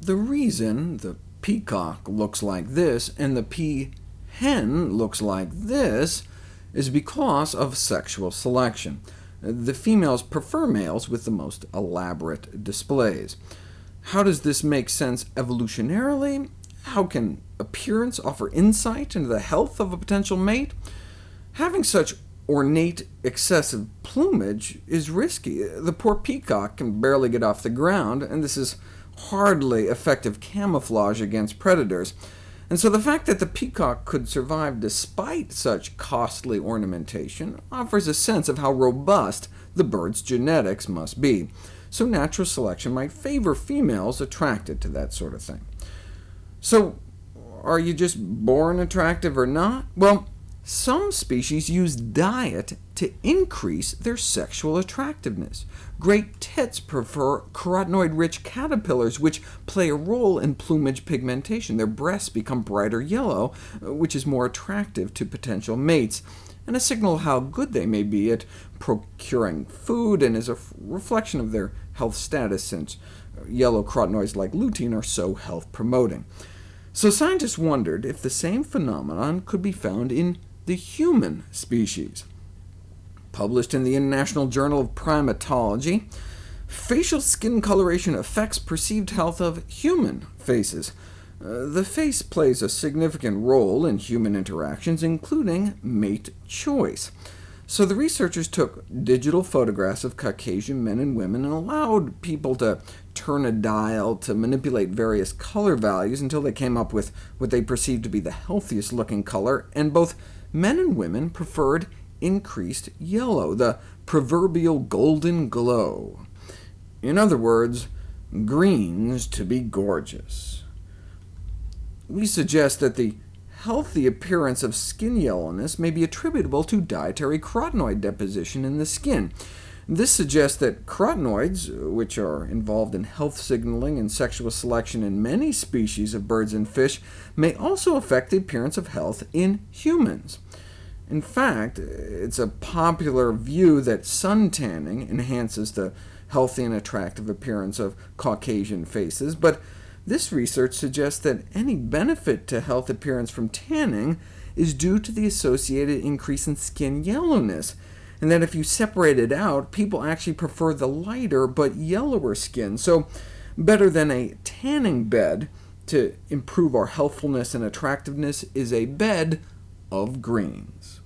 The reason the peacock looks like this and the peahen looks like this is because of sexual selection. The females prefer males with the most elaborate displays. How does this make sense evolutionarily? How can appearance offer insight into the health of a potential mate? Having such ornate, excessive plumage is risky. The poor peacock can barely get off the ground, and this is hardly effective camouflage against predators. And so the fact that the peacock could survive despite such costly ornamentation offers a sense of how robust the bird's genetics must be. So natural selection might favor females attracted to that sort of thing. So are you just born attractive or not? Well, some species use diet to increase their sexual attractiveness. Great tits prefer carotenoid-rich caterpillars, which play a role in plumage pigmentation. Their breasts become brighter yellow, which is more attractive to potential mates, and a signal how good they may be at procuring food, and is a reflection of their health status, since yellow carotenoids like lutein are so health-promoting. So scientists wondered if the same phenomenon could be found in the human species. Published in the International Journal of Primatology, facial skin coloration affects perceived health of human faces. Uh, the face plays a significant role in human interactions, including mate choice. So the researchers took digital photographs of Caucasian men and women and allowed people to turn a dial to manipulate various color values until they came up with what they perceived to be the healthiest looking color, and both men and women preferred increased yellow, the proverbial golden glow. In other words, greens to be gorgeous. We suggest that the healthy appearance of skin yellowness may be attributable to dietary carotenoid deposition in the skin. This suggests that carotenoids, which are involved in health signaling and sexual selection in many species of birds and fish, may also affect the appearance of health in humans. In fact, it's a popular view that sun tanning enhances the healthy and attractive appearance of Caucasian faces, but this research suggests that any benefit to health appearance from tanning is due to the associated increase in skin yellowness, and that if you separate it out, people actually prefer the lighter but yellower skin. So better than a tanning bed to improve our healthfulness and attractiveness is a bed of greens.